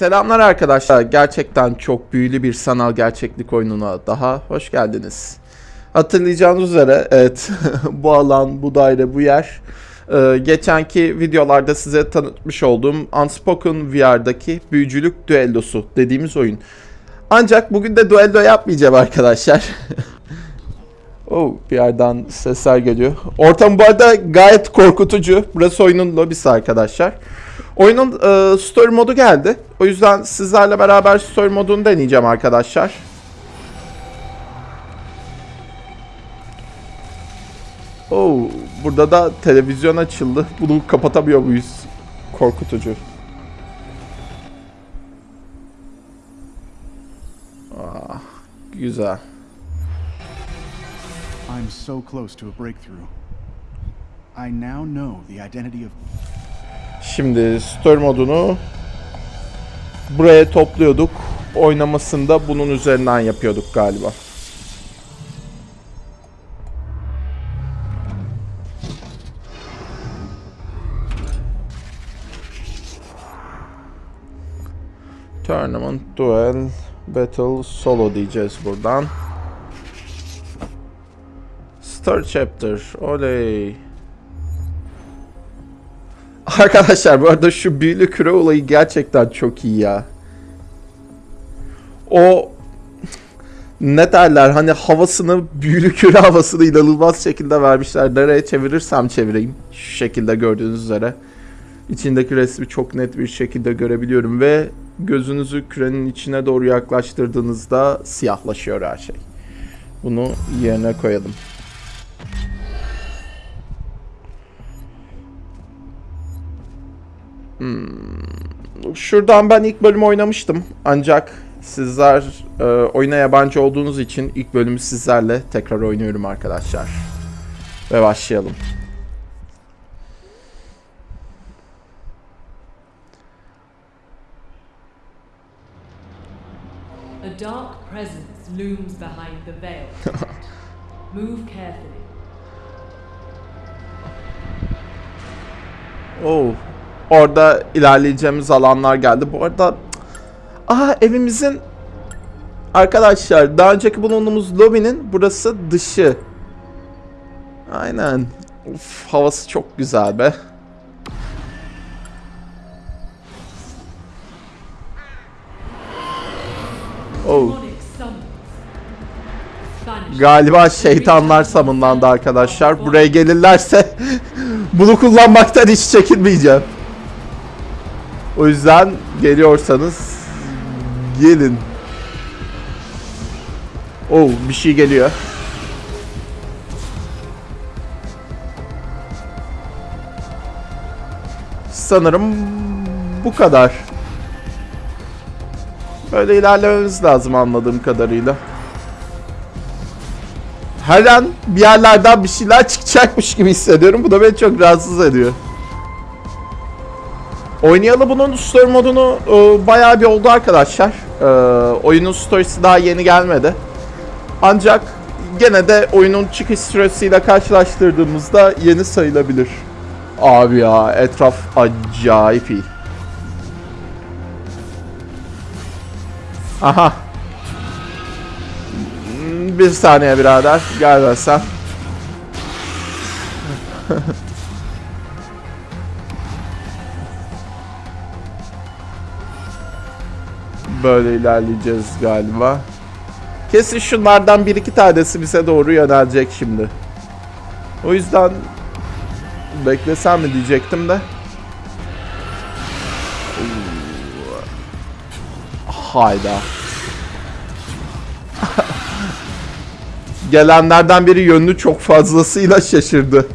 Selamlar arkadaşlar. Gerçekten çok büyülü bir sanal gerçeklik oyununa daha hoş geldiniz. Hatırlayacağınız üzere evet bu alan, bu daire, bu yer e, geçenki videolarda size tanıtmış olduğum Unspoken VR'daki büyücülük düellosu dediğimiz oyun. Ancak bugün de düello yapmayacağım arkadaşlar. oh, bir yerden sesler geliyor. Ortam bu arada gayet korkutucu. Burası oyunun lobisi arkadaşlar. Oyunun e, story modu geldi. O yüzden sizlerle beraber story modunu deneyeceğim arkadaşlar. Oo, burada da televizyon açıldı. Bunu kapatamıyor muyuz? Korkutucu. Ah, güzel. I'm so close to a breakthrough. I now know the identity of Şimdi story modunu buraya topluyorduk. Oynamasını da bunun üzerinden yapıyorduk galiba. Tournament, Duel, Battle, Solo diyeceğiz buradan. Start Chapter, oley. Arkadaşlar bu arada şu büyülü küre olayı gerçekten çok iyi ya. O ne derler hani havasını büyülü küre havasını inanılmaz şekilde vermişler. Nereye çevirirsem çevireyim. Şu şekilde gördüğünüz üzere. İçindeki resmi çok net bir şekilde görebiliyorum ve gözünüzü kürenin içine doğru yaklaştırdığınızda siyahlaşıyor her şey. Bunu yerine koyalım. Şuradan ben ilk bölümü oynamıştım. Ancak sizler e, oyuna yabancı olduğunuz için ilk bölümü sizlerle tekrar oynuyorum arkadaşlar. Ve başlayalım. A dark presence looms behind the veil. Move carefully. Oh. Orada ilerleyeceğimiz alanlar geldi. Bu arada Aha evimizin Arkadaşlar daha önceki bulunduğumuz lobinin burası dışı. Aynen. Uf, havası çok güzel be. Oh. Galiba şeytanlar samınlandı arkadaşlar. Buraya gelirlerse bunu kullanmaktan hiç çekinmeyeceğim. O yüzden geliyorsanız gelin. Oh bir şey geliyor. Sanırım bu kadar. Böyle ilerlememiz lazım anladığım kadarıyla. Her an bir yerlerden bir şeyler çıkacakmış gibi hissediyorum. Bu da beni çok rahatsız ediyor. Oynayalı bunun story modunu e, bayağı bir oldu arkadaşlar. E, oyunun storiesi daha yeni gelmedi. Ancak gene de oyunun çıkış süresiyle karşılaştırdığımızda yeni sayılabilir. Abi ya etraf acayip iyi. Aha. Hmm, Bir saniye birader. Gel ben sen. Böyle ilerleyeceğiz galiba. Kesin şunlardan bir iki tanesi bize doğru yönelecek şimdi. O yüzden beklesem mi diyecektim de. Hayda. Gelenlerden biri yönünü çok fazlasıyla şaşırdı.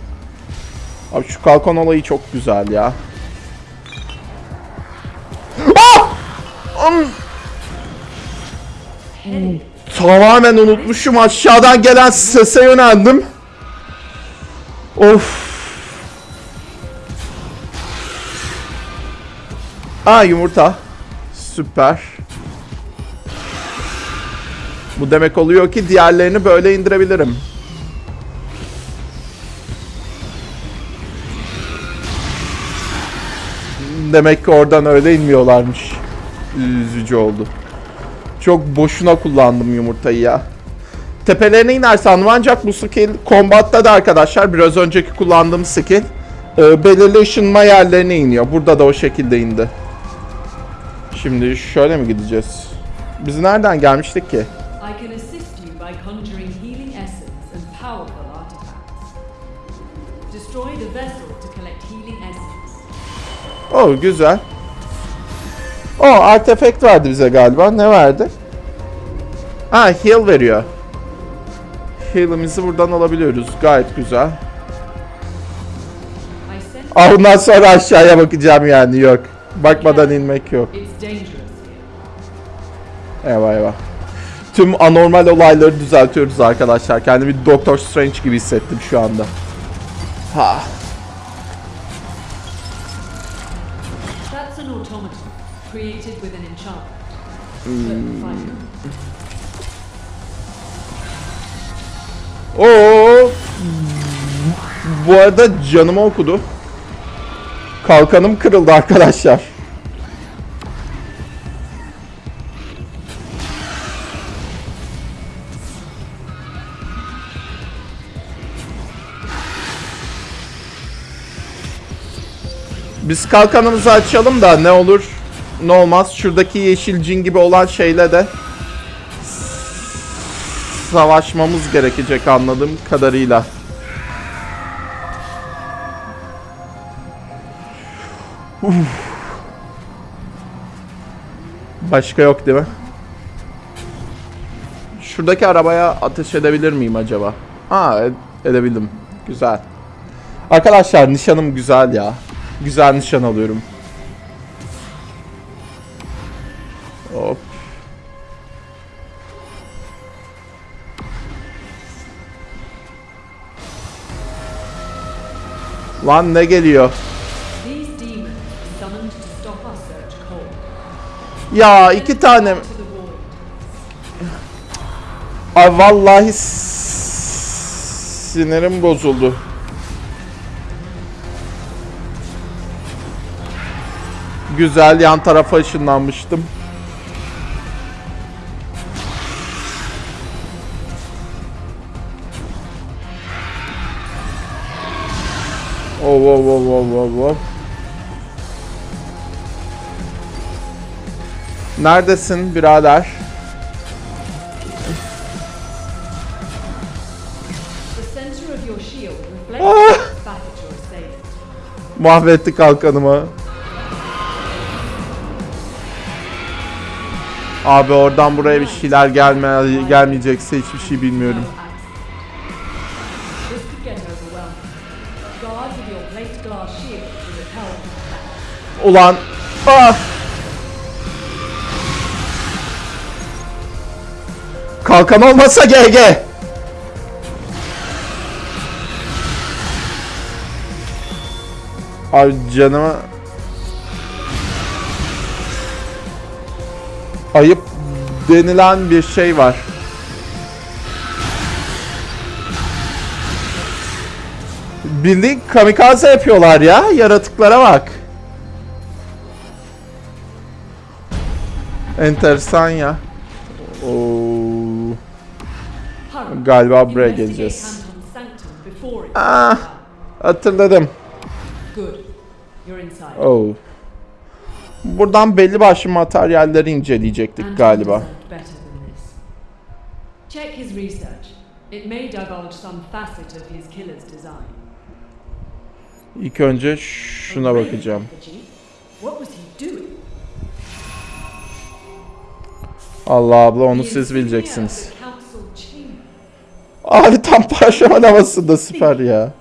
Abi şu kalkan olayı çok güzel ya. Tamamen unutmuşum aşağıdan gelen sese yöneldim. Of. Aa yumurta. Süper. Bu demek oluyor ki diğerlerini böyle indirebilirim. Demek ki oradan öyle inmiyorlarmış. üzücü oldu. Çok boşuna kullandım yumurtayı ya. Tepelerine iner sandım ancak bu skill kombatta da arkadaşlar biraz önceki kullandığım skill e, belirli ışınma yerlerine iniyor. Burada da o şekilde indi. Şimdi şöyle mi gideceğiz? Biz nereden gelmiştik ki? Oh güzel. O artefakt verdi bize galiba. Ne verdi? Ha heal veriyor. Heal'imizi buradan alabiliyoruz. Gayet güzel. Ah ondan sonra aşağıya bakacağım yani yok. Bakmadan inmek yok. Eyvah eyvah. Tüm anormal olayları düzeltiyoruz arkadaşlar. Kendimi Doctor Strange gibi hissettim şu anda. Ha. That's an automaton created with an enchantment. Oo. Bu arada canımı okudu. Kalkanım kırıldı arkadaşlar. Biz kalkanımızı açalım da ne olur ne olmaz. Şuradaki yeşil cin gibi olan şeyle de savaşmamız gerekecek anladığım kadarıyla. Uf. Başka yok değil mi? Şuradaki arabaya ateş edebilir miyim acaba? Ed- edebildim. Güzel. Arkadaşlar nişanım güzel ya. Güzel nişan alıyorum. Lan ne geliyor? Ya iki tane. Ay vallahi sinirim bozuldu. Güzel yan tarafa ışınlanmıştım. Your shield reflects Ah! back at your assailant. Mahvetti kalkanımı. Abi oradan buraya bir şeyler gelme gelmeyecekse hiçbir şey bilmiyorum. Ulan ah! Kalkan olmasa GG. Abi canıma ayıp denilen bir şey var. Bildiğin kamikaze yapıyorlar ya. Yaratıklara bak. Enteresan ya. Oo, galiba buraya geleceğiz. Ah. Hatırladım. Oh. Buradan belli başlı materyalleri inceleyecektik galiba. Check his research. It may divulge some facet of his killer's design. İlk önce şuna bakacağım. What was he doing? Allah abla onu siz bileceksiniz. Abi tam parşömen havasında süper ya.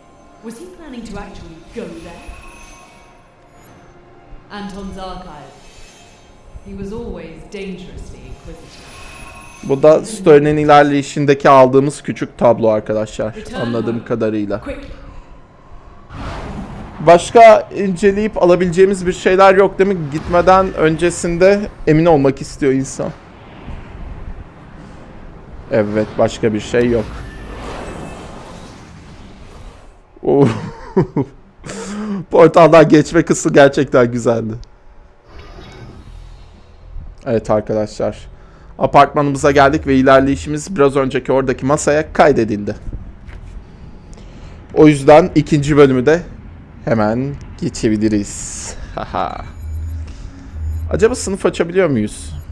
Bu da Stern'in ilerleyişindeki aldığımız küçük tablo arkadaşlar. Anladığım kadarıyla. Başka inceleyip alabileceğimiz bir şeyler yok değil mi? Gitmeden öncesinde emin olmak istiyor insan. Evet, başka bir şey yok. Oo. Portaldan geçme kısmı gerçekten güzeldi. Evet arkadaşlar. Apartmanımıza geldik ve ilerleyişimiz biraz önceki oradaki masaya kaydedildi. O yüzden ikinci bölümü de hemen geçebiliriz. Acaba sınıf açabiliyor muyuz?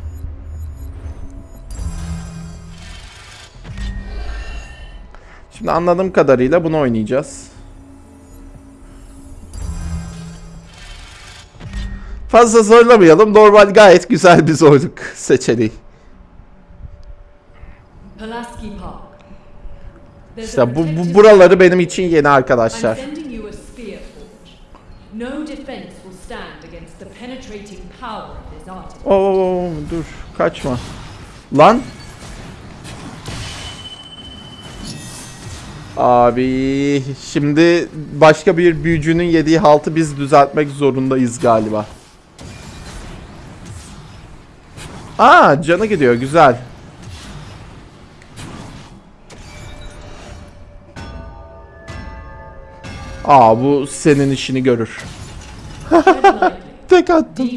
Şimdi anladığım kadarıyla bunu oynayacağız. Fazla zorlamayalım. Normal gayet güzel bir zorluk seçeneği. İşte bu, bu buraları benim için yeni arkadaşlar. sending you a spear Abi şimdi başka bir büyücünün yediği haltı biz düzeltmek zorundayız galiba. Aa canı gidiyor güzel. Aa bu senin işini görür. Tek attım.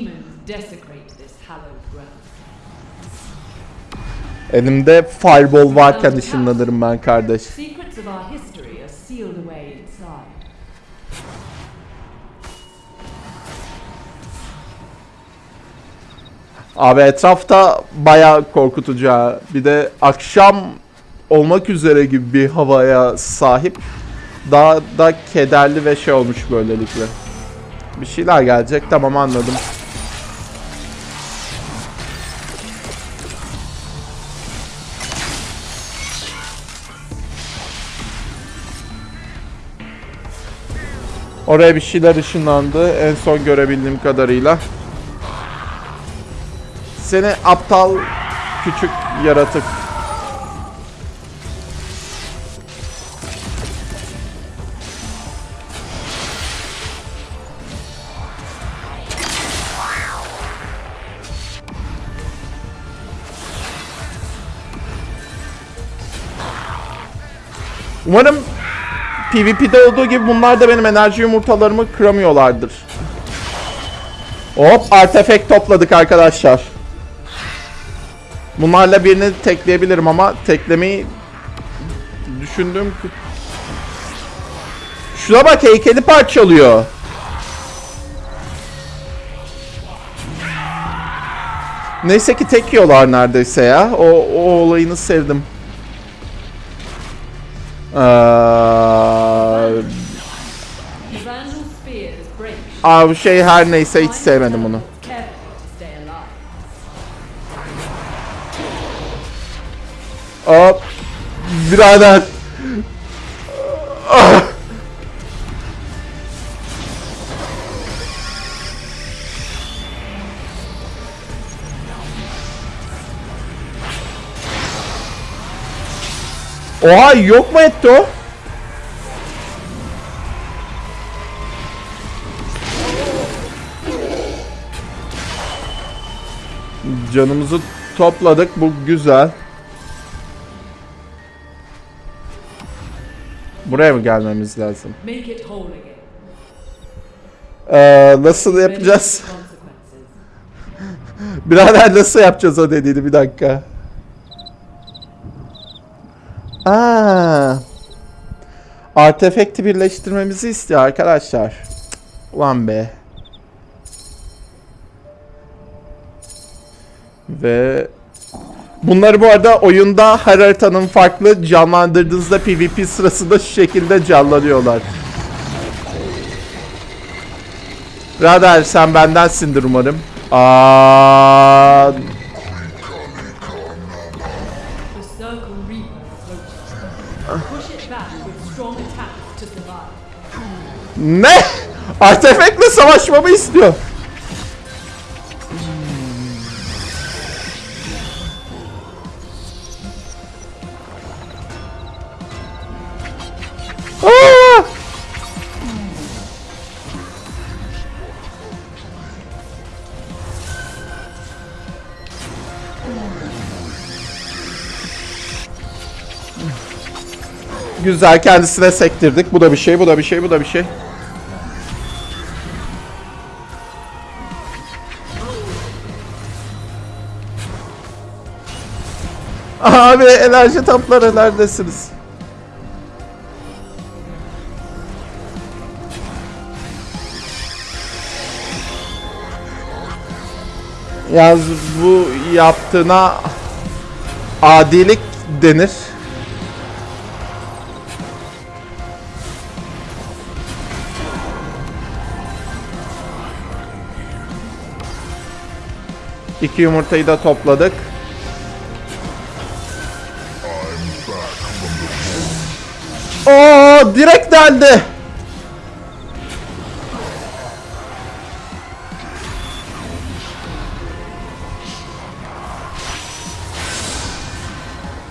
Elimde fireball varken ışınlanırım ben kardeş. Of our history are sealed away inside. Abi etrafta bayağı korkutucu ha. Bir de akşam olmak üzere gibi bir havaya sahip. Daha da kederli ve şey olmuş böylelikle. Bir şeyler gelecek tamam anladım. Oraya bir şeyler ışınlandı en son görebildiğim kadarıyla. Seni aptal küçük yaratık. Umarım PvP'de olduğu gibi bunlar da benim enerji yumurtalarımı kıramıyorlardır. Hop artefakt topladık arkadaşlar. Bunlarla birini tekleyebilirim ama teklemeyi düşündüm. Şuna bak heykeli parçalıyor. Neyse ki tek yiyorlar neredeyse ya. O, o olayını sevdim. Ee, şey her neyse hiç sevmedim onu. Hop. Birader. Ah! Oha yok mu etti o? Canımızı topladık bu güzel. Buraya mı gelmemiz lazım? Ee, nasıl yapacağız? Birader nasıl yapacağız o dediğini bir dakika. Aa. Artefakti birleştirmemizi istiyor arkadaşlar. Ulan be. Ve bunları bu arada oyunda her haritanın farklı canlandırdığınızda PvP sırasında şu şekilde canlanıyorlar. Radar sen bendensindir umarım. Aa, ne? Artefaktle savaşmamı istiyor. Güzel kendisine sektirdik. Bu da bir şey, bu da bir şey, bu da bir şey. Abi enerji topları neredesiniz? Yalnız bu yaptığına adilik denir. İki yumurtayı da topladık. Oo direkt deldi.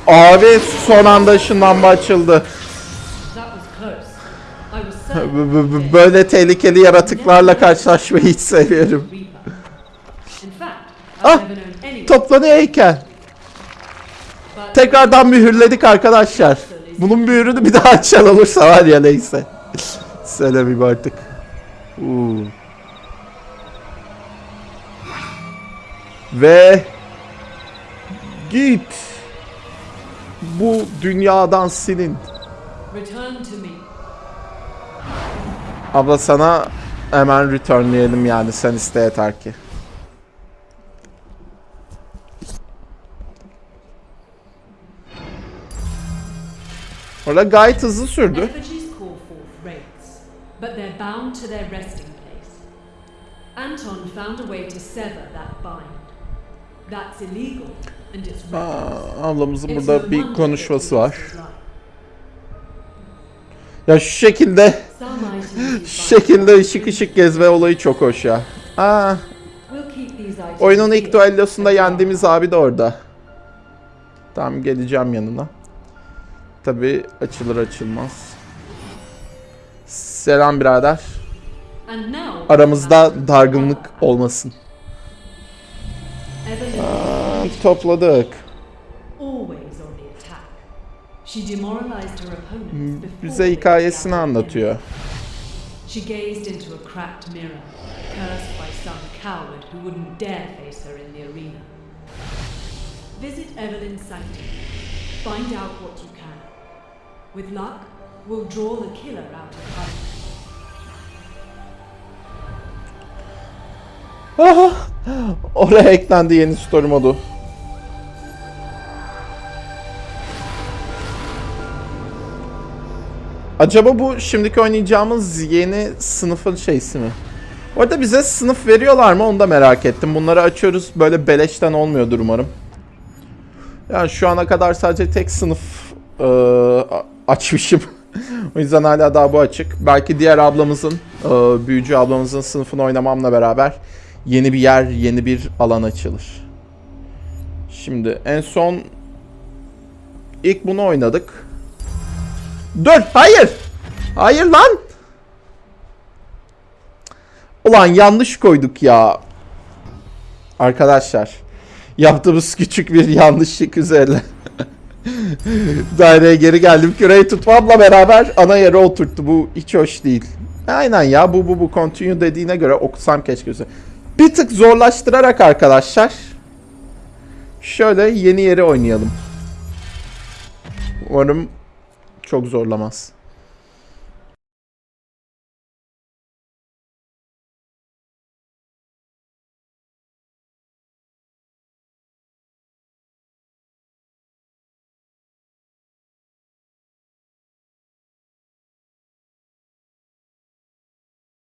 Abi son anda ışınlanma açıldı. Böyle tehlikeli yaratıklarla karşılaşmayı hiç seviyorum. Ah. Toplanıyor heykel. Tekrardan mühürledik arkadaşlar. Bunun mühürünü bir daha açan olursa var ya neyse. Söylemeyeyim artık. Uuu. Ve git. Bu dünyadan silin. Abla sana hemen returnleyelim yani sen iste yeter ki. Orada gayet hızlı sürdü. Effigies call forth wraiths, but they're bound to their resting place. Anton found a way to sever that bind. That's illegal and it's. Aa, ablamızın burada bir konuşması var. Ya şu şekilde şu şekilde ışık ışık gezme olayı çok hoş ya. Aa, oyunun ilk here. düellosunda yendiğimiz abi de orada. Tamam geleceğim yanına. Tabi açılır açılmaz. Selam birader. Aramızda dargınlık olmasın. Evelyn Aa, topladık. before Bize hikayesini anlatıyor. She gazed into a cracked mirror, cursed by some coward who wouldn't dare face her in the arena. Visit Evelyn's sanctum. Find out what you. With luck, we'll draw the killer out of hiding. Aha! Oraya eklendi yeni story modu. Acaba bu şimdiki oynayacağımız yeni sınıfın şeysi mi? Orada bize sınıf veriyorlar mı onu da merak ettim. Bunları açıyoruz böyle beleşten olmuyordur umarım. Yani şu ana kadar sadece tek sınıf a- açmışım. o yüzden hala daha bu açık. Belki diğer ablamızın, eee, büyücü ablamızın sınıfını oynamamla beraber yeni bir yer, yeni bir alan açılır. Şimdi en son ilk bunu oynadık. Dur, hayır. Hayır lan. Ulan yanlış koyduk ya. Arkadaşlar, yaptığımız küçük bir yanlışlık üzerine daireye geri geldim. Küreyi tutmamla beraber ana yere oturttu. Bu hiç hoş değil. Aynen ya bu bu bu continue dediğine göre okusam keşke. Bir tık zorlaştırarak arkadaşlar. Şöyle yeni yeri oynayalım. Umarım çok zorlamaz.